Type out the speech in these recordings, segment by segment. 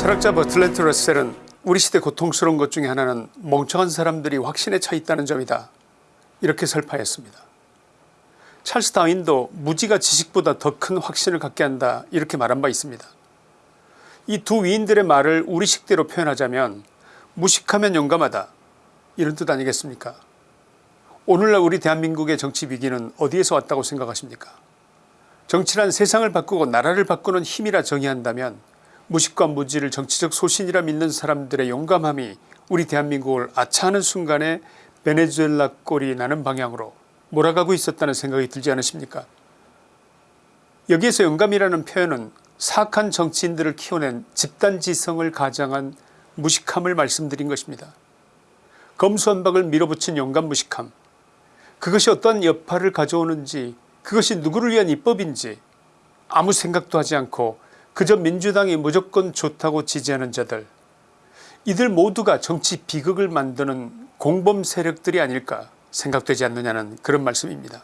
철학자 버틀렌트 러셀은 우리 시대 고통스러운 것 중에 하나는 멍청한 사람들이 확신에 차 있다는 점이다. 이렇게 설파했습니다. 찰스 다윈도 무지가 지식보다 더 큰 확신을 갖게 한다. 이렇게 말한 바 있습니다. 이 두 위인들의 말을 우리식대로 표현하자면 무식하면 용감하다. 이런 뜻 아니겠습니까? 오늘날 우리 대한민국의 정치 위기는 어디에서 왔다고 생각하십니까? 정치란 세상을 바꾸고 나라를 바꾸는 힘이라 정의한다면 무식과 무지를 정치적 소신이라 믿는 사람들의 용감함이 우리 대한민국을 아차하는 순간에 베네수엘라 꼴이 나는 방향으로 몰아가고 있었다는 생각이 들지 않으십니까 여기에서 영감이라는 표현은 사악한 정치인들을 키워낸 집단지성을 가장한 무식함을 말씀드린 것입니다. 검수한박을 밀어붙인 용감 무식함 그것이 어떤 여파를 가져오는지 그것이 누구를 위한 입법인지 아무 생각도 하지 않고 그저 민주당이 무조건 좋다고 지지하는 자들 이들 모두가 정치 비극을 만드는 공범 세력들이 아닐까 생각되지 않느냐는 그런 말씀입니다.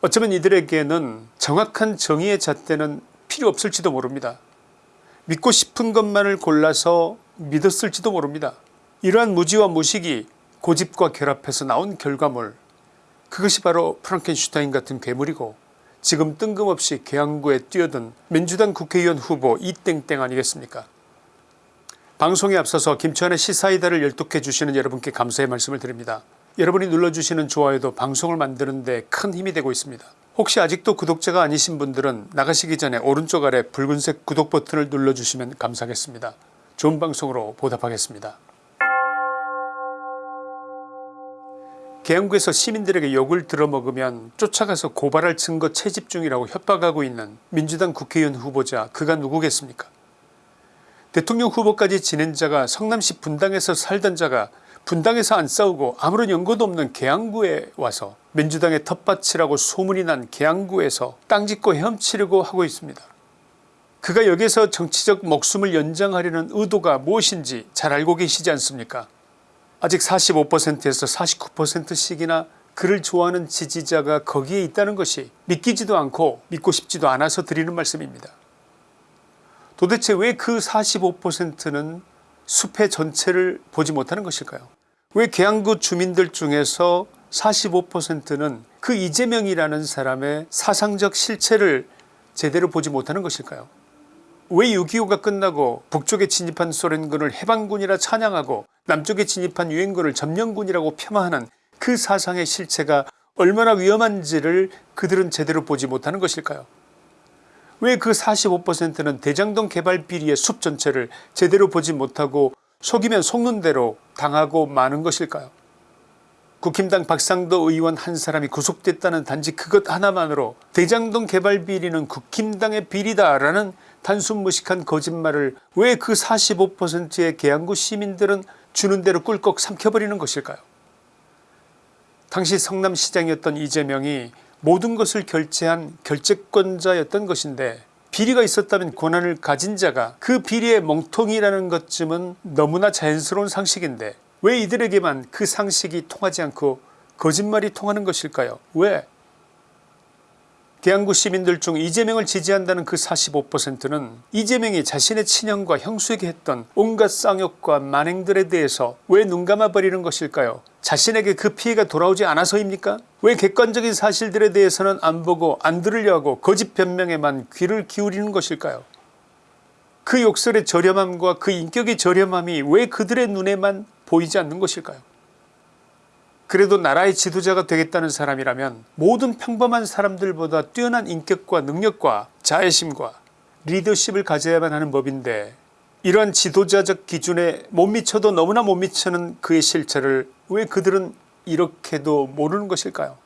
어쩌면 이들에게는 정확한 정의의 잣대는 필요 없을지도 모릅니다. 믿고 싶은 것만을 골라서 믿었을지도 모릅니다. 이러한 무지와 무식이 고집과 결합해서 나온 결과물 그것이 바로 프랑켄슈타인 같은 괴물이고 지금 뜬금없이 개항구에 뛰어든 민주당 국회의원 후보 이땡땡 아니겠습니까 방송에 앞서서 김치환의 시사이다를 열독해 주시는 여러분께 감사의 말씀을 드립니다. 여러분이 눌러주시는 좋아요도 방송을 만드는 데 큰 힘이 되고 있습니다. 혹시 아직도 구독자가 아니신 분들은 나가시기 전에 오른쪽 아래 붉은색 구독 버튼을 눌러주시면 감사하겠습니다. 좋은 방송으로 보답하겠습니다. 개헌구에서 시민들에게 욕을 들어먹으면 쫓아가서 고발할 증거 채집 중이라고 협박하고 있는 민주당 국회의원 후보자 그가 누구겠습니까 대통령 후보까지 지낸 자가 성남시 분당에서 살던 자가 분당에서 안 싸우고 아무런 연고도 없는 계양구에 와서 민주당의 텃밭이라고 소문이 난 계양구에서 땅 짓고 헤엄치려고 하고 있습니다. 그가 여기서 정치적 목숨을 연장하려는 의도가 무엇인지 잘 알고 계시지 않습니까 아직 45%에서 49%씩이나 그를 좋아하는 지지자가 거기에 있다는 것이 믿기지도 않고 믿고 싶지도 않아서 드리는 말씀입니다. 도대체 왜 그 45%는 숲의 전체를 보지 못하는 것일까요 왜 계양구 주민들 중에서 45%는 그 이재명이라는 사람의 사상적 실체를 제대로 보지 못하는 것일까요 왜 6.25가 끝나고 북쪽에 진입한 소련군을 해방군이라 찬양하고 남쪽에 진입한 유엔군을 점령군이라고 폄하하는 그 사상의 실체가 얼마나 위험한지를 그들은 제대로 보지 못하는 것일까요? 왜 그 45%는 대장동 개발 비리의 숲 전체를 제대로 보지 못하고 속이면 속는 대로 당하고 마는 것일까요? 국힘당 박상도 의원 한 사람이 구속됐다는 단지 그것 하나만으로 대장동 개발 비리는 국힘당의 비리다 라는 단순 무식한 거짓말을 왜 그 45%의 계양구 시민들은 주는 대로 꿀꺽 삼켜버리는 것일까요? 당시 성남시장이었던 이재명이 모든 것을 결제한 결재권자였던 것인데 비리가 있었다면 권한을 가진 자가 그 비리의 멍통이라는 것쯤은 너무나 자연스러운 상식인데 왜 이들에게만 그 상식이 통하지 않고 거짓말이 통하는 것일까요? 왜 계양구 시민들 중 이재명을 지지한다는 그 45%는 이재명이 자신의 친형과 형수에게 했던 온갖 쌍욕과 만행들에 대해서 왜 눈감아 버리는 것일까요? 자신에게 그 피해가 돌아오지 않아서입니까? 왜 객관적인 사실들에 대해서는 안 보고 안 들으려 하고 거짓 변명에만 귀를 기울이는 것일까요? 그 욕설의 저렴함과 그 인격의 저렴함이 왜 그들의 눈에만 보이지 않는 것일까요 그래도 나라의 지도자가 되겠다는 사람이라면 모든 평범한 사람들보다 뛰어난 인격과 능력과 자애심과 리더십을 가져야만 하는 법인데 이러한 지도자적 기준에 못 미쳐도 너무나 못 미치는 그의 실체를 왜 그들은 이렇게도 모르는 것일까요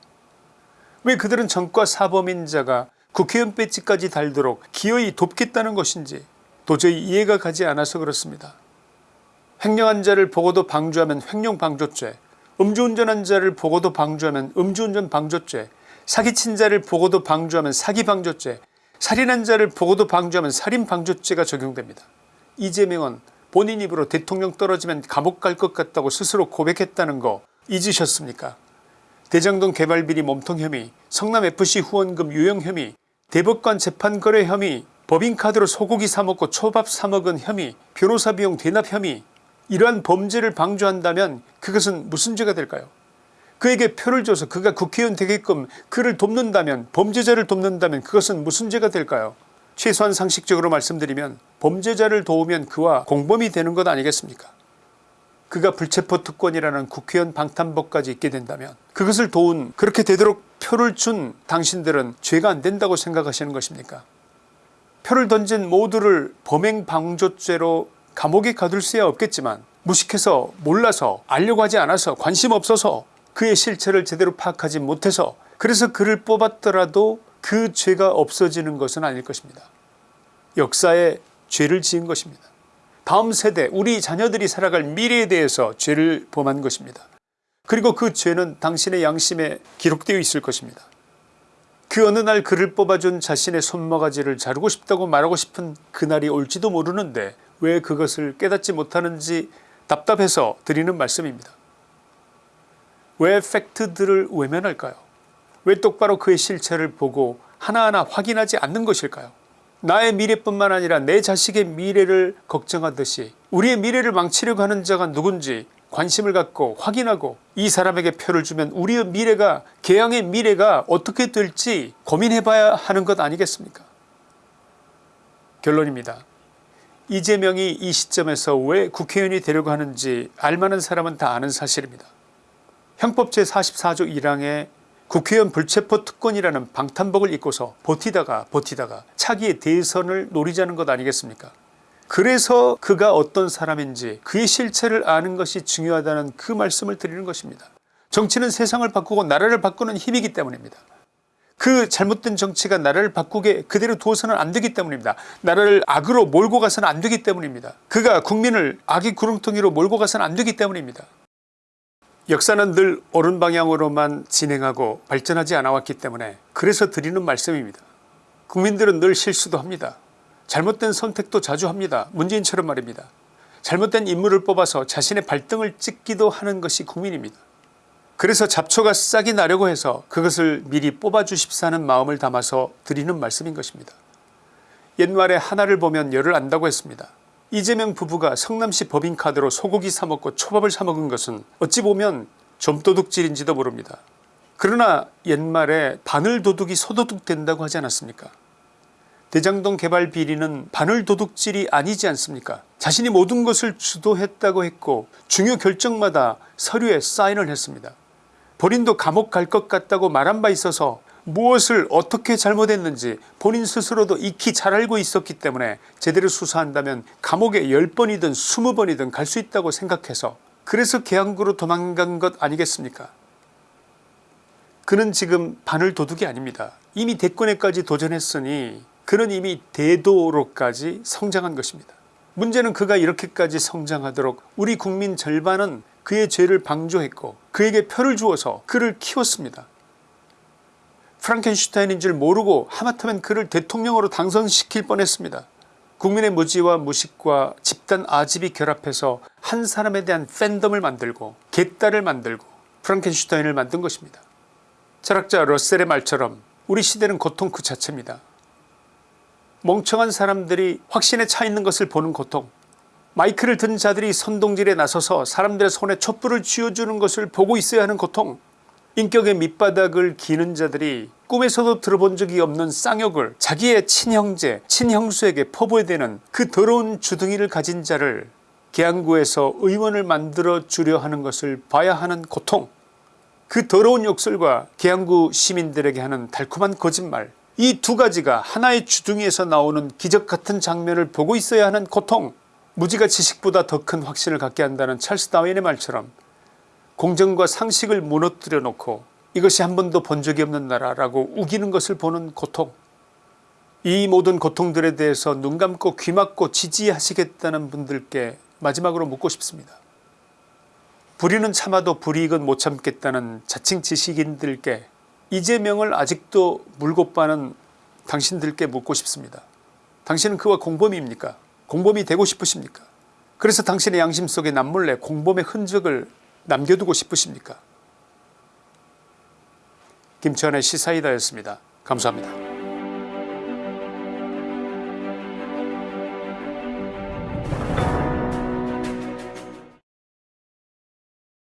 왜 그들은 전과 사범인자가 국회의원 배지까지 달도록 기어이 돕겠다는 것인지 도저히 이해가 가지 않아서 그렇습니다. 횡령한 자를 보고도 방조하면 횡령방조죄 음주운전한 자를 보고도 방조하면 음주운전 방조죄 사기친 자를 보고도 방조하면 사기방조죄 살인한 자를 보고도 방조하면 살인방조죄가 적용됩니다. 이재명은 본인 입으로 대통령 떨어지면 감옥 갈 것 같다고 스스로 고백했다는 거 잊으셨습니까 대장동 개발비리 몸통 혐의 성남FC 후원금 유용 혐의 대법관 재판거래 혐의 법인카드로 소고기 사먹고 초밥 사먹은 혐의 변호사 비용 대납 혐의 이러한 범죄를 방조한다면 그것은 무슨 죄가 될까요? 그에게 표를 줘서 그가 국회의원 되게끔 그를 돕는다면 범죄자를 돕는다면 그것은 무슨 죄가 될까요? 최소한 상식적으로 말씀드리면 범죄자를 도우면 그와 공범이 되는 것 아니겠습니까? 그가 불체포 특권이라는 국회의원 방탄복까지 있게 된다면 그것을 도운 그렇게 되도록 표를 준 당신들은 죄가 안 된다고 생각하시는 것입니까? 표를 던진 모두를 범행 방조죄로 감옥에 가둘 수야 없겠지만 무식해서 몰라서 알려고 하지 않아서 관심 없어서 그의 실체를 제대로 파악하지 못해서 그래서 그를 뽑았더라도 그 죄가 없어지는 것은 아닐 것입니다. 역사에 죄를 지은 것입니다. 다음 세대 우리 자녀들이 살아갈 미래에 대해서 죄를 범한 것입니다. 그리고 그 죄는 당신의 양심에 기록되어 있을 것입니다. 그 어느 날 그를 뽑아준 자신의 손모가지를 자르고 싶다고 말하고 싶은 그날이 올지도 모르는데 왜 그것을 깨닫지 못하는지 답답해서 드리는 말씀입니다. 왜 팩트들을 외면할까요 왜 똑바로 그의 실체를 보고 하나하나 확인하지 않는 것일까요 나의 미래뿐만 아니라 내 자식의 미래를 걱정하듯이 우리의 미래를 망치려고 하는 자가 누군지 관심을 갖고 확인하고 이 사람에게 표를 주면 우리의 미래가 개항의 미래가 어떻게 될지 고민해봐야 하는 것 아니겠습니까 결론입니다. 이재명이 이 시점에서 왜 국회의원이 되려고 하는지 알만한 사람은 다 아는 사실입니다. 형법 제44조 1항에 국회의원 불체포 특권이라는 방탄복을 입고서 버티다가 버티다가 차기의 대선을 노리자는 것 아니겠습니까 그래서 그가 어떤 사람인지 그의 실체를 아는 것이 중요하다는 그 말씀을 드리는 것입니다. 정치는 세상을 바꾸고 나라를 바꾸는 힘이기 때문입니다. 그 잘못된 정치가 나라를 바꾸게 그대로 두어서는 안 되기 때문입니다. 나라를 악으로 몰고 가서는 안 되기 때문입니다. 그가 국민을 악의 구렁텅이로 몰고 가서는 안 되기 때문입니다. 역사는 늘 옳은 방향으로만 진행하고 발전하지 않아왔기 때문에 그래서 드리는 말씀입니다. 국민들은 늘 실수도 합니다. 잘못된 선택도 자주 합니다. 문재인처럼 말입니다. 잘못된 인물을 뽑아서 자신의 발등을 찍기도 하는 것이 국민입니다. 그래서 잡초가 싹이 나려고 해서 그것을 미리 뽑아주십사는 마음을 담아서 드리는 말씀인 것입니다. 옛말에 하나를 보면 열을 안다고 했습니다. 이재명 부부가 성남시 법인카드로 소고기 사먹고 초밥을 사먹은 것은 어찌 보면 점도둑질인지도 모릅니다. 그러나 옛말에 바늘도둑이 소도둑 된다고 하지 않았습니까 대장동 개발 비리는 바늘도둑질이 아니지 않습니까 자신이 모든 것을 주도했다고 했고 중요 결정마다 서류에 사인을 했습니다. 본인도 감옥 갈 것 같다고 말한 바 있어서 무엇을 어떻게 잘못했는지 본인 스스로도 익히 잘 알고 있었기 때문에 제대로 수사한다면 감옥에 10번이든 20번이든 갈 수 있다고 생각해서 그래서 계양구로 도망간 것 아니겠습니까 그는 지금 바늘 도둑이 아닙니다. 이미 대권에까지 도전했으니 그는 이미 대도로까지 성장한 것입니다. 문제는 그가 이렇게까지 성장하도록 우리 국민 절반은 그의 죄를 방조했고 그에게 표를 주어서 그를 키웠습니다. 프랑켄슈타인인 줄 모르고 하마터면 그를 대통령으로 당선시킬 뻔했습니다. 국민의 무지와 무식과 집단 아집이 결합해서 한 사람에 대한 팬덤을 만들고 객달을 만들고 프랑켄슈타인을 만든 것입니다. 철학자 러셀의 말처럼 우리 시대는 고통 그 자체입니다. 멍청한 사람들이 확신에 차 있는 것을 보는 고통 마이크를 든 자들이 선동질에 나서서 사람들의 손에 촛불을 쥐어주는 것을 보고 있어야 하는 고통. 인격의 밑바닥을 기는 자들이 꿈에서도 들어본 적이 없는 쌍욕을 자기의 친형제 친형수에게 퍼부어대는 그 더러운 주둥이를 가진 자를 계양구에서 의원을 만들어 주려 하는 것을 봐야 하는 고통. 그 더러운 욕설과 계양구 시민들에게 하는 달콤한 거짓말. 이 두 가지가 하나의 주둥이에서 나오는 기적같은 장면을 보고 있어야 하는 고통 무지가 지식보다 더 큰 확신을 갖게 한다는 찰스 다윈의 말처럼 공정과 상식을 무너뜨려 놓고 이것이 한 번도 본 적이 없는 나라라고 우기는 것을 보는 고통 이 모든 고통들에 대해서 눈 감고 귀 막고 지지하시겠다는 분들께 마지막으로 묻고 싶습니다. 불의는 참아도 불이익은 못 참겠다는 자칭 지식인들께 이재명을 아직도 물고 빠는 당신들께 묻고 싶습니다. 당신은 그와 공범입니까 공범이 되고 싶으십니까 그래서 당신의 양심 속에 남몰래 공범의 흔적을 남겨두고 싶으십니까 김치환의 시사이다였습니다. 감사합니다.